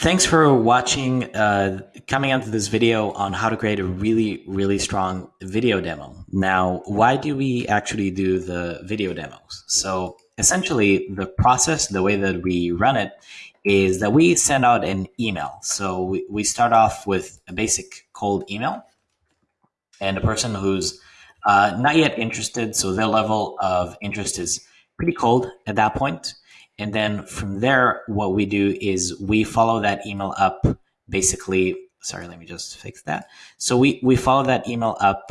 Thanks for watching, uh, coming onto this video on how to create a really, really strong video demo. Now, why do we actually do the video demos? So essentially the process, the way that we run it is that we send out an email. So we, we start off with a basic cold email and a person who's uh, not yet interested. So their level of interest is pretty cold at that point. And then from there, what we do is we follow that email up basically. Sorry, let me just fix that. So we, we follow that email up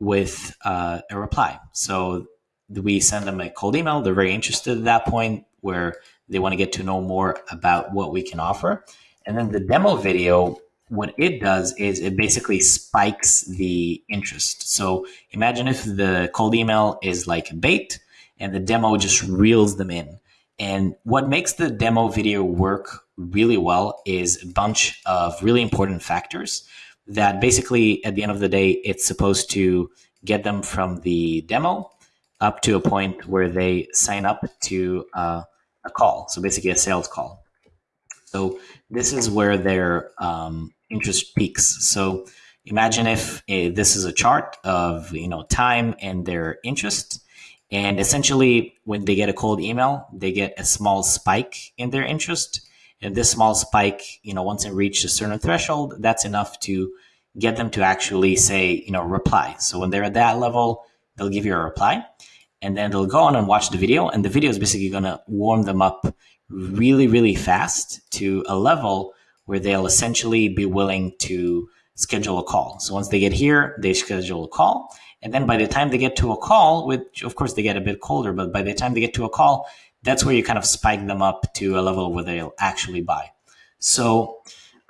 with uh, a reply. So we send them a cold email. They're very interested at that point where they want to get to know more about what we can offer. And then the demo video, what it does is it basically spikes the interest. So imagine if the cold email is like bait and the demo just reels them in. And what makes the demo video work really well is a bunch of really important factors that basically at the end of the day, it's supposed to get them from the demo up to a point where they sign up to uh, a call. So basically a sales call. So this is where their um, interest peaks. So imagine if uh, this is a chart of you know time and their interest and essentially, when they get a cold email, they get a small spike in their interest. And this small spike, you know, once it reaches a certain threshold, that's enough to get them to actually say, you know, reply. So when they're at that level, they'll give you a reply. And then they'll go on and watch the video. And the video is basically going to warm them up really, really fast to a level where they'll essentially be willing to schedule a call. So once they get here, they schedule a call. And then by the time they get to a call, which of course they get a bit colder, but by the time they get to a call, that's where you kind of spike them up to a level where they'll actually buy. So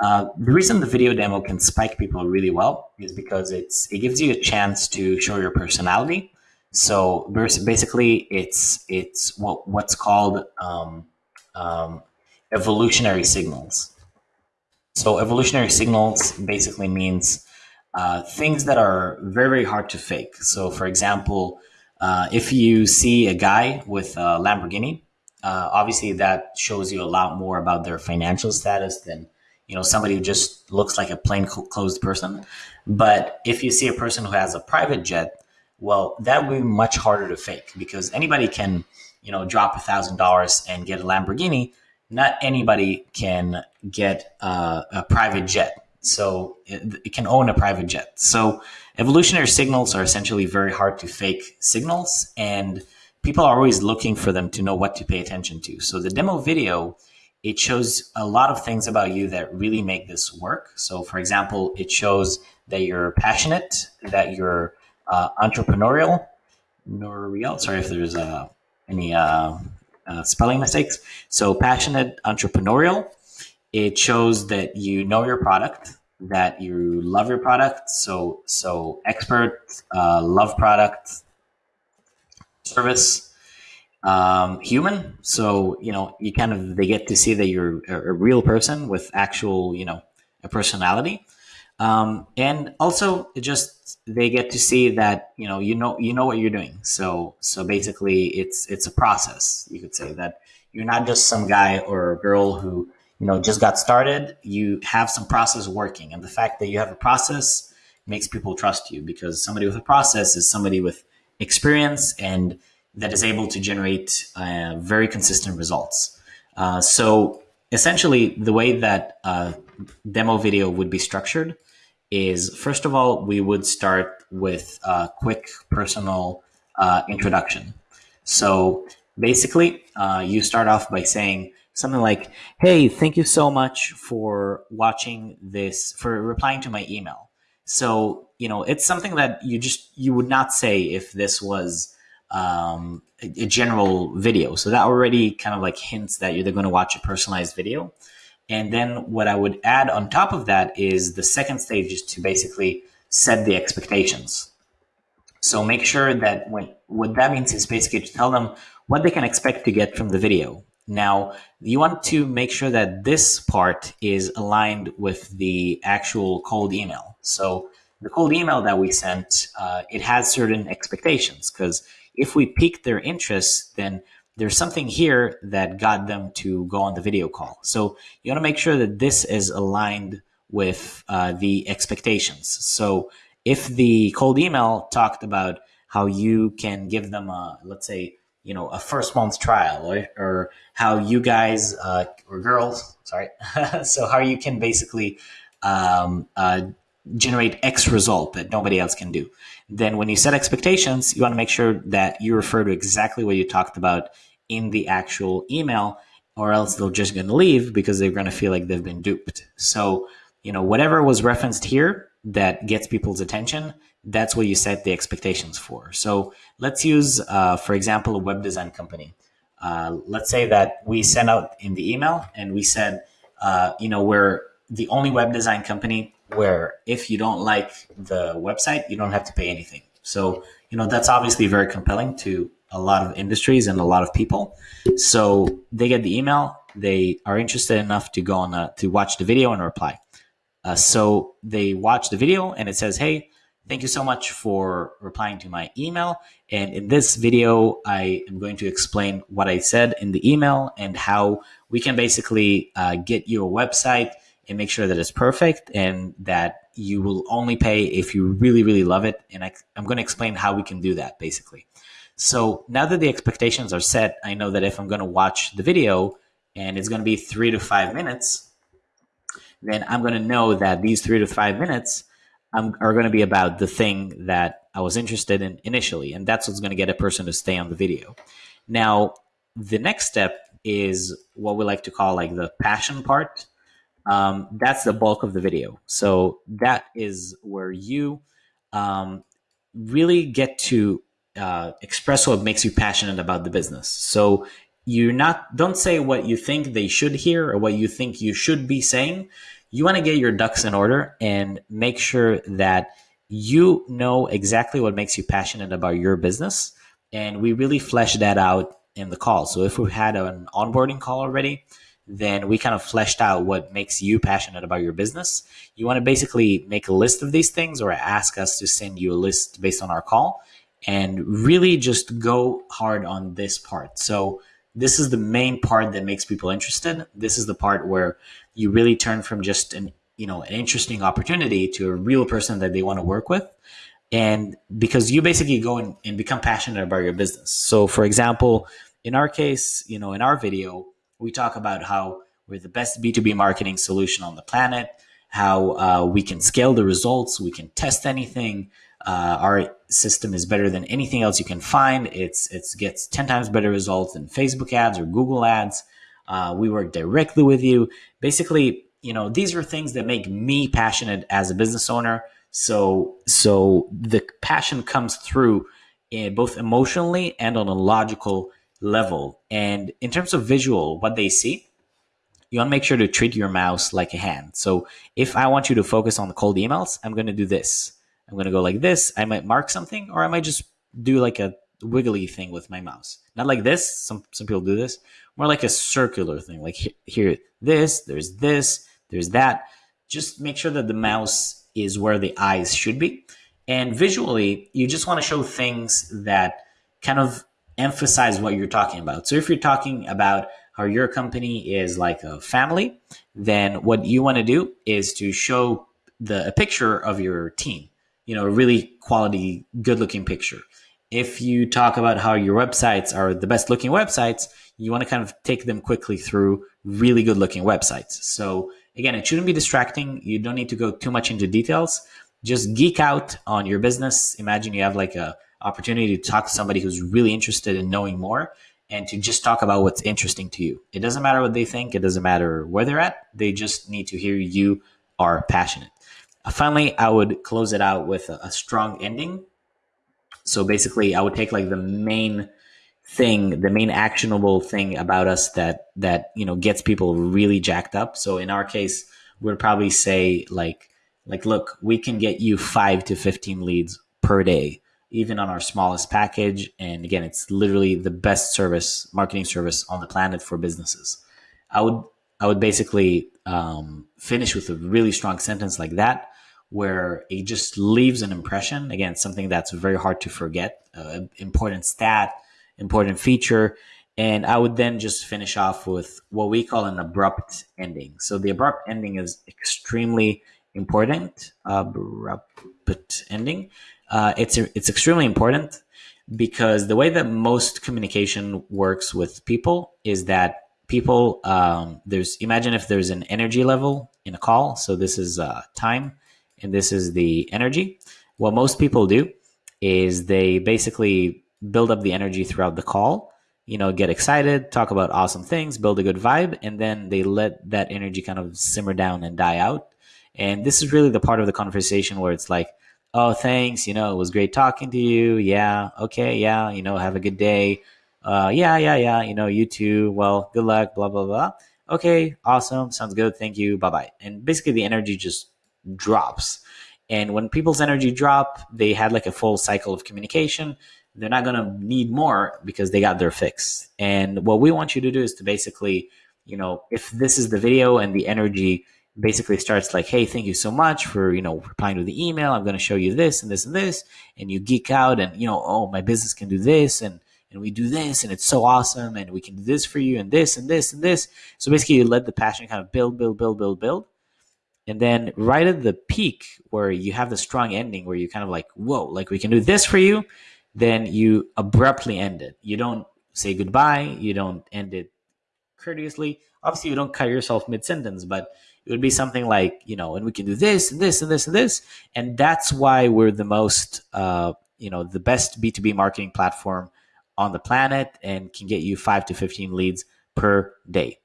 uh, the reason the video demo can spike people really well is because it's it gives you a chance to show your personality. So basically, it's it's what what's called um, um, evolutionary signals. So evolutionary signals basically means uh, things that are very, very hard to fake. So, for example, uh, if you see a guy with a Lamborghini, uh, obviously that shows you a lot more about their financial status than you know somebody who just looks like a plain clothes person. But if you see a person who has a private jet, well, that would be much harder to fake because anybody can you know drop a thousand dollars and get a Lamborghini. Not anybody can get uh, a private jet so it, it, can own a private jet. So evolutionary signals are essentially very hard to fake signals, and people are always looking for them to know what to pay attention to. So the demo video it shows a lot of things about you that really make this work. So, for example, it shows that you're passionate, that you're uh, entrepreneurial. Noriel, sorry if there's uh, any uh, uh, spelling mistakes. So, passionate, entrepreneurial, it shows that you know your product, that you love your product. So so expert, uh, love product, service, um, human. So you know you kind of they get to see that you're a, real person with actual you know a personality, um, and also just they get to see that you know you know you know what you're doing. So so basically it's it's a process. You could say that you're not just some guy or girl who you know just got started you have some process working. And the fact that you have a process makes people trust you because somebody with a process is somebody with experience and that is able to generate uh, very consistent results. Uh, so essentially the way that a demo video would be structured is first of all we would start with a quick personal uh, introduction. So basically uh, you start off by saying something like, "Hey, thank you so much for watching this, for replying to my email." So you know, it's something that you just you would not say if this was um, a, a, general video. So that already kind of like hints that you're going to watch a personalized video. And then what I would add on top of that is the second stage is to basically set the expectations. So make sure that when what that means is basically to tell them what they can expect to get from the video. Now, you want to make sure that this part is aligned with the actual cold email. So the cold email that we sent, uh, it has certain expectations because if we pique their interest, then there's something here that got them to go on the video call. So you want to make sure that this is aligned with uh, the expectations. So if the cold email talked about how you can give them a, let's say, you know, a first month trial or, or how you guys, uh, or girls, sorry. so how you can basically um, uh, generate X result that nobody else can do. Then when you set expectations, you want to make sure that you refer to exactly what you talked about in the actual email or else they're just going to leave because they're going to feel like they've been duped. So, you know, whatever was referenced here that gets people's attention, that's what you set the expectations for. So let's use, uh, for example, a web design company. Uh, let's say that we sent out in the email and we said, uh, you know, we're the only web design company where if you don't like the website, you don't have to pay anything. So, you know, that's obviously very compelling to a lot of industries and a lot of people. So they get the email, they are interested enough to go on a, to watch the video and reply. Uh, so they watch the video and it says, "Hey, thank you so much for replying to my email. And in this video, I am going to explain what I said in the email and how we can basically uh, get your website and make sure that it's perfect and that you will only pay if you really, really love it. And I, I'm going to explain how we can do that basically." So now that the expectations are set, I know that if I'm going to watch the video and it's going to be three to five minutes, then I'm going to know that these three to five minutes um, are going to be about the thing that I was interested in initially. And that's what's going to get a person to stay on the video. Now, the next step is what we like to call like the passion part. Um, that's the bulk of the video. So that is where you um, really get to uh, express what makes you passionate about the business. So you're not don't say what you think they should hear or what you think you should be saying. You want to get your ducks in order and make sure that you know exactly what makes you passionate about your business. And we really flesh that out in the call. So if we had an onboarding call already, then we kind of fleshed out what makes you passionate about your business. You want to basically make a list of these things or ask us to send you a list based on our call and really just go hard on this part. So this is the main part that makes people interested. This is the part where you really turn from just an you know an interesting opportunity to a real person that they want to work with. And because you basically go and, and become passionate about your business. So for example, in our case, you know, in our video, we talk about how we're the best B2B marketing solution on the planet, how uh, we can scale the results, we can test anything, uh, our system is better than anything else you can find. It's it gets ten times better results than Facebook ads or Google ads. Uh, we work directly with you. Basically, you know, these are things that make me passionate as a business owner. So so the passion comes through in both emotionally and on a logical level. And in terms of visual, what they see, you want to make sure to treat your mouse like a hand. So if I want you to focus on the cold emails, I'm going to do this. I'm going to go like this. I might mark something or I might just do like a wiggly thing with my mouse. Not like this. Some, some people do this. More like a circular thing. Like here, this, there's this, there's that. Just make sure that the mouse is where the eyes should be. And visually, you just want to show things that kind of emphasize what you're talking about. So if you're talking about how your company is like a family, then what you want to do is to show the a picture of your team you know, a really quality, good looking picture. If you talk about how your websites are the best looking websites, you want to kind of take them quickly through really good looking websites. So again, it shouldn't be distracting. You don't need to go too much into details. Just geek out on your business. Imagine you have like a opportunity to talk to somebody who's really interested in knowing more and to just talk about what's interesting to you. It doesn't matter what they think. It doesn't matter where they're at. They just need to hear you are passionate. Uh, finally, I would close it out with a, a strong ending. So basically, I would take like the main thing, the main actionable thing about us that that you know gets people really jacked up. So in our case, we'd probably say like like look, we can get you five to fifteen leads per day, even on our smallest package. And again, it's literally the best service, marketing service on the planet for businesses. I would I would basically um, finish with a really strong sentence like that where it just leaves an impression. Again, something that's very hard to forget, uh, important stat, important feature. and I would then just finish off with what we call an abrupt ending. So the abrupt ending is extremely important. Abrupt ending. Uh, it's it's extremely important because the way that most communication works with people is that people um, there's imagine if there's an energy level in a call. So this is uh, time, and this is the energy. What most people do is they basically build up the energy throughout the call you know, get excited, talk about awesome things, build a good vibe, and then they let that energy kind of simmer down and die out. And this is really the part of the conversation where it's like, oh, thanks, you know, it was great talking to you. Yeah, okay, yeah, you know, have a good day. Uh, yeah, yeah, yeah, you know, you too. Well, good luck, blah, blah, blah. Okay, awesome, sounds good, thank you, bye bye. And basically, the energy just drops. And when people's energy drop, they had like a full cycle of communication they're not going to need more because they got their fix. And what we want you to do is to basically, you know, if this is the video and the energy basically starts like, hey, thank you so much for, you know, replying to the email. I'm going to show you this and this and this. And you geek out and, you know, oh, my business can do this and, and we do this and it's so awesome and we can do this for you and this and this and this. So basically you let the passion kind of build, build, build, build, build. And then right at the peak where you have the strong ending where you kind of like, whoa, like we can do this for you then you abruptly end it. You don't say goodbye. You don't end it courteously. Obviously, you don't cut yourself mid sentence, but it would be something like, you know, and we can do this and this and this and this. And that's why we're the most, uh, you know, the best B2B marketing platform on the planet and can get you five to 15 leads per day.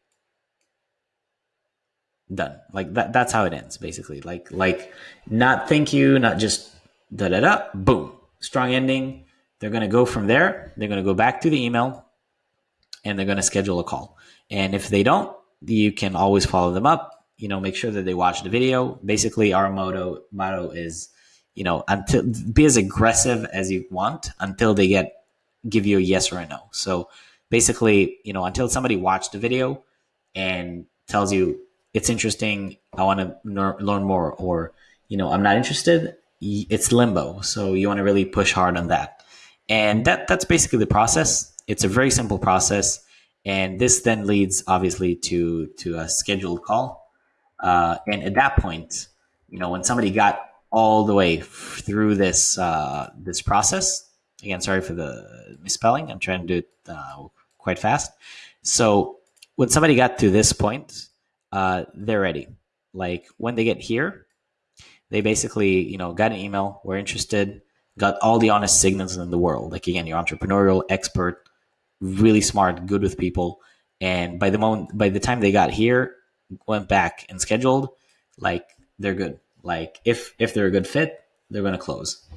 Done. Like that, that's how it ends basically. Like, like not thank you, not just da da da, boom, strong ending they're going to go from there. They're going to go back to the email and they're going to schedule a call. And if they don't, you can always follow them up. You know, make sure that they watch the video. Basically, our motto motto is, you know, until be as aggressive as you want until they get give you a yes or a no. So basically, you know, until somebody watched the video and tells you it's interesting, I want to learn more, or you know, I'm not interested. It's limbo. So you want to really push hard on that. And that that's basically the process. It's a very simple process, and this then leads obviously to to a scheduled call. Uh, and at that point, you know, when somebody got all the way through this uh, this process, again, sorry for the misspelling. I'm trying to do it uh, quite fast. So when somebody got to this point, uh, they're ready. Like when they get here, they basically, you know, got an email. We're interested got all the honest signals in the world. Like again, you're entrepreneurial, expert, really smart, good with people. And by the moment, by the time they got here, went back and scheduled, like they're good. Like if if they're a good fit, they're going to close.